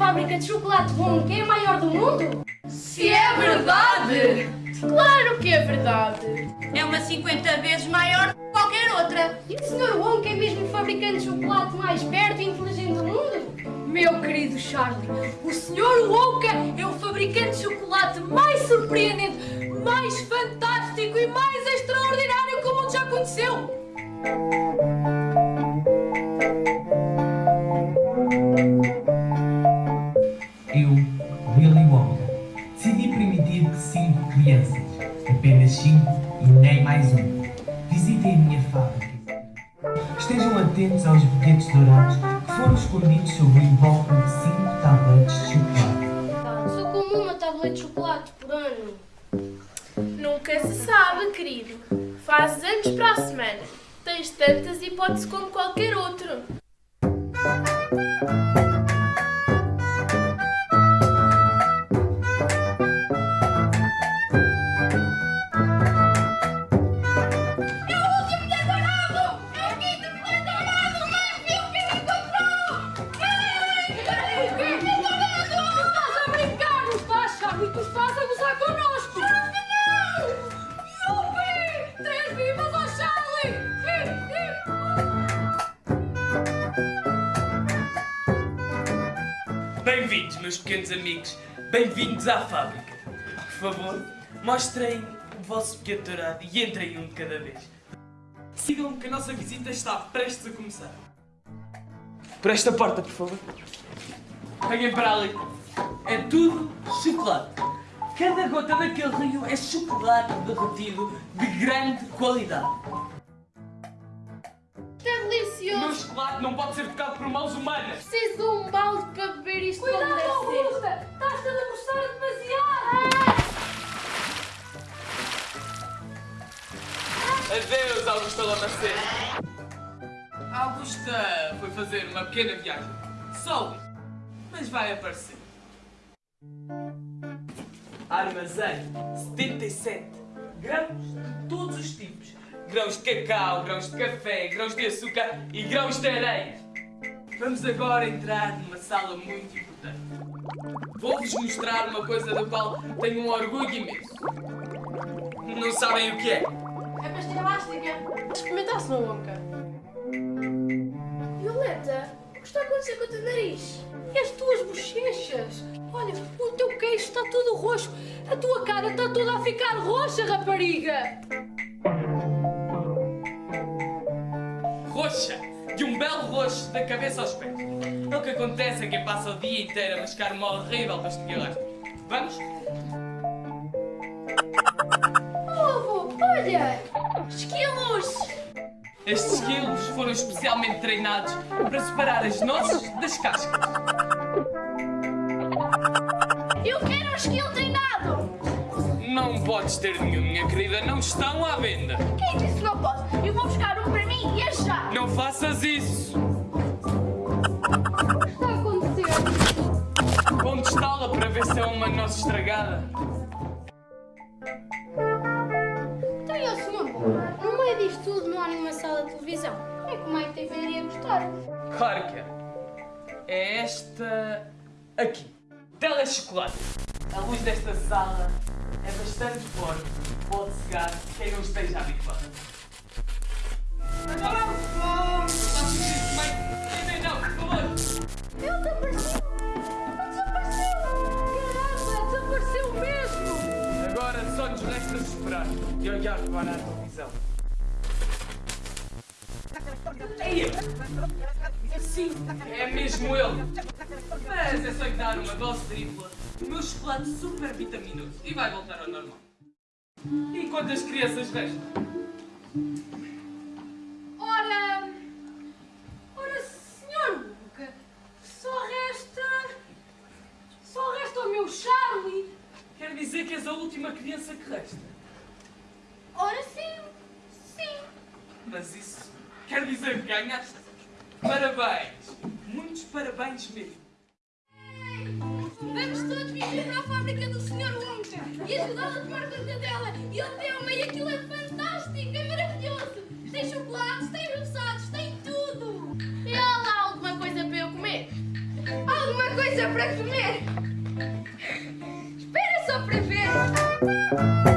fábrica de chocolate bom é a maior do mundo? Se é verdade! Claro que é verdade! É uma 50 vezes maior que qualquer outra. E o Sr. Wonka é mesmo o fabricante de chocolate mais esperto e inteligente do mundo? Meu querido Charlie, o Sr. Wonka é o fabricante de chocolate mais surpreendente, mais fantástico e mais extraordinário que o mundo já conheceu! Eu, Willy Wonka, decidi permitir que cinco crianças, apenas cinco e nem mais um, visitem a minha fábrica. Estejam atentos aos bilhetes dourados foram escondidos sobre o invólucro de cinco tabletes de chocolate. Só como uma tableta de chocolate por ano. Nunca se sabe, querido. Fazes anos para a semana. Tens tantas hipóteses como qualquer outro. Charlie? Estás a gozar connosco! Não! Yupi! Três vivas ao Charlie! Hip, hip! Bem-vindos, meus pequenos amigos. Bem-vindos à fábrica. Por favor, mostrem o vosso pequeno dourado e entrem um de cada vez. Sigam que a nossa visita está prestes a começar. Por esta porta, por favor. Venham para ali. É tudo chocolate. Cada gota daquele rio é chocolate derretido de grande qualidade. É O meu delicioso. chocolate não pode ser tocado por mãos humanas. Preciso de um balde para beber isto como Cuidado. Augusta! Estás-te a debruçar demasiado! Adeus, Augusta Lamacena. Augusta foi fazer uma pequena viagem. Só mas vai aparecer. Armazém 77 grãos de todos os tipos. Grãos de cacau, grãos de café, grãos de açúcar e grãos de areia. Vamos agora entrar numa sala muito importante. Vou-vos mostrar uma coisa da qual tenho um orgulho imenso. Não sabem o que é? É pastilha elástica! Experimentasse no Wonka. Que está a acontecer com o teu nariz? E as tuas bochechas? Olha, o teu queixo está todo roxo, a tua cara está toda a ficar roxa, rapariga! roxa, de um belo roxo da cabeça aos pés. É o que acontece a quem passa o dia inteiro a mascar uma horrível pastilha elástica. Vamos? Oh, avô, olha! Estes esquilos foram especialmente treinados para separar as nozes das cascas. Eu quero um esquilo treinado! Não podes ter nenhum, minha querida, não estão à venda. Quem disse que não posso? Eu vou buscar um para mim e já! Não faças isso. O que está a acontecer? Vou testá-la para ver se é uma noz estragada. Tudo não há nenhuma sala de televisão. É como é que tem iria gostar? Claro que é. É esta aqui. Telechocolate. A luz desta sala é bastante forte. Pode cegar quem não esteja habituado. Agora vamos! Faço isso, mãe! Nem, não, por favor! Ele desapareceu! Ele desapareceu! Caramba, desapareceu mesmo! Agora só nos resta esperar e olhar para a televisão. Ei! Sim, é mesmo ele! Mas é só lhe dar uma dose tripla do meu chocolate super vitaminoso e vai voltar ao normal. E quantas crianças restam? Ora. Ora, senhor Wonka, só resta. Só resta o meu Charlie! Quer dizer que és a última criança que resta. Ora sim! Sim! Mas isso Quer dizer que ganhaste. Parabéns! Muitos parabéns mesmo. Vamos todos viver para a fábrica do Sr. Wonka e ajudá-lo a tomar conta dela. E o tema, e aquilo é fantástico, é maravilhoso. Tem chocolates, tem roçados, tem tudo. E há lá alguma coisa para eu comer? Alguma coisa para comer? Espera só para ver.